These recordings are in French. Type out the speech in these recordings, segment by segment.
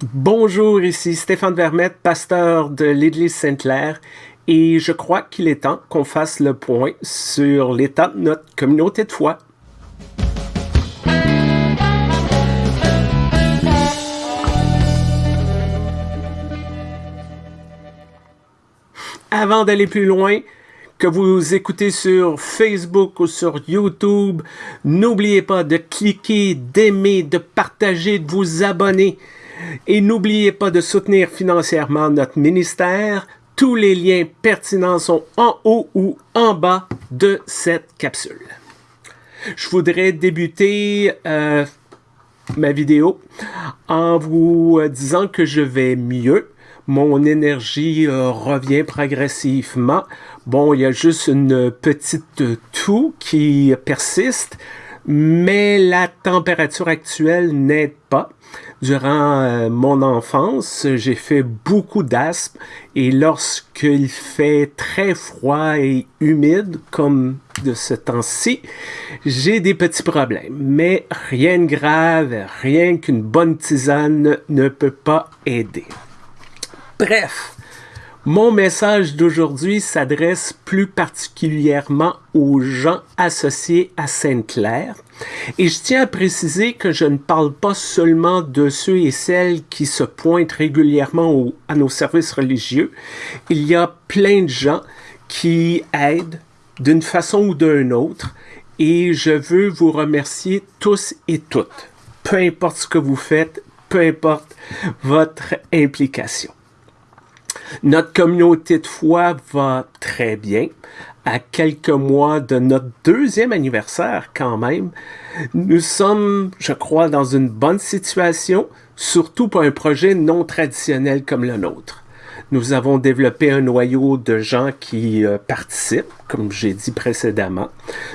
Bonjour, ici Stéphane Vermette, pasteur de l'Église Sainte-Claire, et je crois qu'il est temps qu'on fasse le point sur l'état de notre communauté de foi. Avant d'aller plus loin, que vous écoutez sur Facebook ou sur YouTube, n'oubliez pas de cliquer, d'aimer, de partager, de vous abonner. Et n'oubliez pas de soutenir financièrement notre ministère. Tous les liens pertinents sont en haut ou en bas de cette capsule. Je voudrais débuter euh, ma vidéo en vous disant que je vais mieux. Mon énergie euh, revient progressivement. Bon, il y a juste une petite toux qui persiste, mais la température actuelle n'aide pas. Durant euh, mon enfance, j'ai fait beaucoup d'asthme et lorsqu'il fait très froid et humide, comme de ce temps-ci, j'ai des petits problèmes. Mais rien de grave, rien qu'une bonne tisane ne peut pas aider. Bref, mon message d'aujourd'hui s'adresse plus particulièrement aux gens associés à Sainte-Claire. Et je tiens à préciser que je ne parle pas seulement de ceux et celles qui se pointent régulièrement à nos services religieux. Il y a plein de gens qui aident d'une façon ou d'une autre. Et je veux vous remercier tous et toutes. Peu importe ce que vous faites, peu importe votre implication. Notre communauté de foi va très bien. À quelques mois de notre deuxième anniversaire quand même, nous sommes, je crois, dans une bonne situation, surtout pour un projet non traditionnel comme le nôtre. Nous avons développé un noyau de gens qui euh, participent, comme j'ai dit précédemment.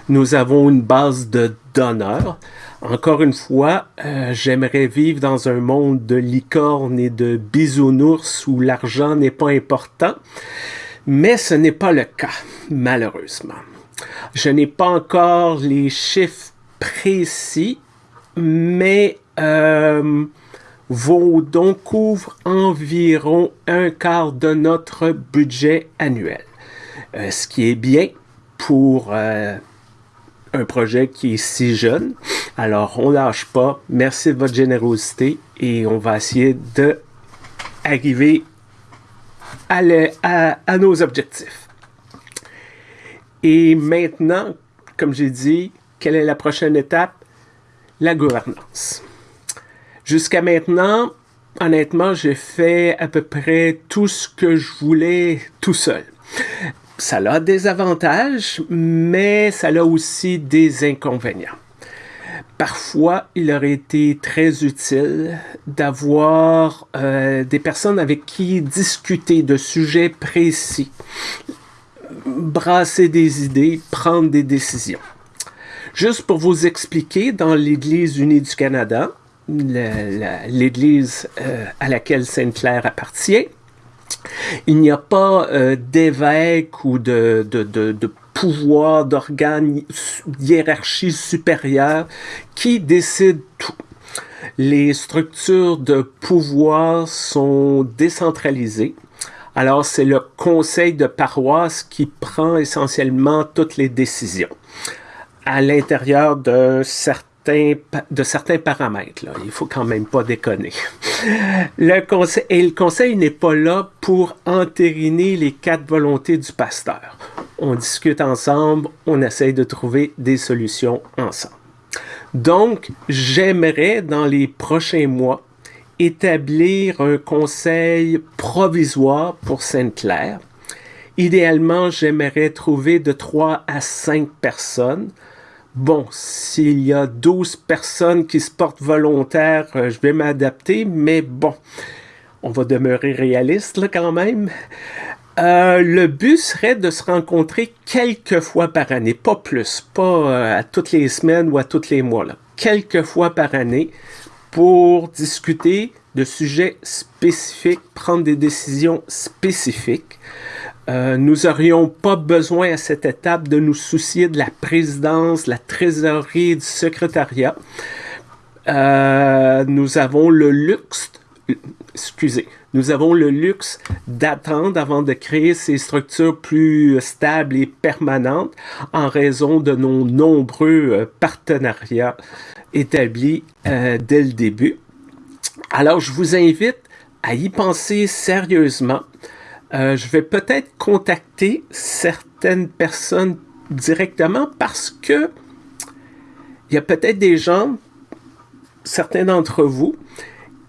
Nous avons une base de donneurs. Encore une fois, euh, j'aimerais vivre dans un monde de licornes et de bisounours où l'argent n'est pas important, mais ce n'est pas le cas, malheureusement. Je n'ai pas encore les chiffres précis, mais euh, donc couvre environ un quart de notre budget annuel, euh, ce qui est bien pour euh, un projet qui est si jeune. Alors, on lâche pas. Merci de votre générosité et on va essayer de à, nos objectifs. Et maintenant, comme j'ai dit, quelle est la prochaine étape? La gouvernance. Jusqu'à maintenant, honnêtement, j'ai fait à peu près tout ce que je voulais tout seul ça a des avantages, mais ça a aussi des inconvénients. Parfois, il aurait été très utile d'avoir euh, des personnes avec qui discuter de sujets précis, brasser des idées, prendre des décisions. Juste pour vous expliquer, dans l'Église unie du Canada, l'Église euh, à laquelle Sainte-Claire appartient, il n'y a pas euh, d'évêque ou de, de, de, pouvoir, d'organes, hiérarchie supérieure qui décide tout. Les structures de pouvoir sont décentralisées. Alors, c'est le conseil de paroisse qui prend essentiellement toutes les décisions à l'intérieur d'un certain de certains paramètres. Là. Il faut quand même pas déconner. Le conseil, et le conseil n'est pas là pour entériner les quatre volontés du pasteur. On discute ensemble, on essaye de trouver des solutions ensemble. Donc, j'aimerais dans les prochains mois établir un conseil provisoire pour Sainte-Claire. Idéalement, j'aimerais trouver de 3 à 5 personnes Bon, s'il y a 12 personnes qui se portent volontaires, euh, je vais m'adapter, mais bon, on va demeurer réaliste là, quand même. Euh, le but serait de se rencontrer quelques fois par année, pas plus, pas euh, à toutes les semaines ou à tous les mois, quelques fois par année pour discuter de sujets spécifiques, prendre des décisions spécifiques. Euh, nous n'aurions pas besoin à cette étape de nous soucier de la présidence, la trésorerie, du secrétariat. Euh, nous avons le luxe excusez, nous avons le luxe d'attendre avant de créer ces structures plus stables et permanentes en raison de nos nombreux euh, partenariats établis euh, dès le début. Alors, je vous invite à y penser sérieusement. Euh, je vais peut-être contacter certaines personnes directement parce que il y a peut-être des gens, certains d'entre vous,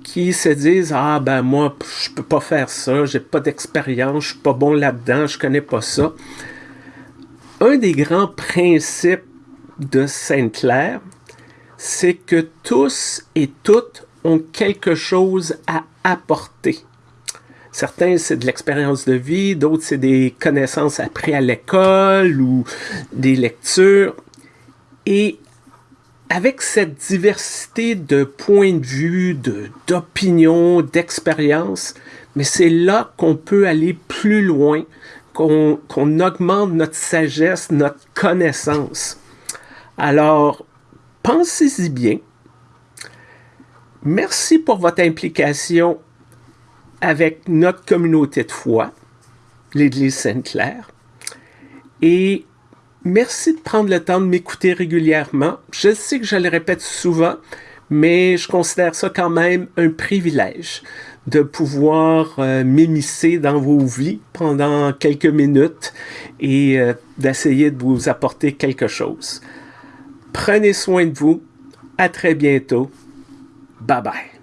qui se disent ah ben moi je peux pas faire ça, j'ai pas d'expérience, je suis pas bon là-dedans, je connais pas ça. Un des grands principes de Sainte-Claire, c'est que tous et toutes ont quelque chose à apporter. Certains, c'est de l'expérience de vie, d'autres, c'est des connaissances apprises à l'école ou des lectures. Et avec cette diversité de points de vue, d'opinions, d'expériences, mais c'est là qu'on peut aller plus loin, qu'on augmente notre sagesse, notre connaissance. Alors, pensez-y bien. Merci pour votre implication avec notre communauté de foi, l'Église Sainte-Claire. Et Merci de prendre le temps de m'écouter régulièrement. Je sais que je le répète souvent, mais je considère ça quand même un privilège de pouvoir euh, m'émisser dans vos vies pendant quelques minutes et euh, d'essayer de vous apporter quelque chose. Prenez soin de vous. À très bientôt. Bye bye.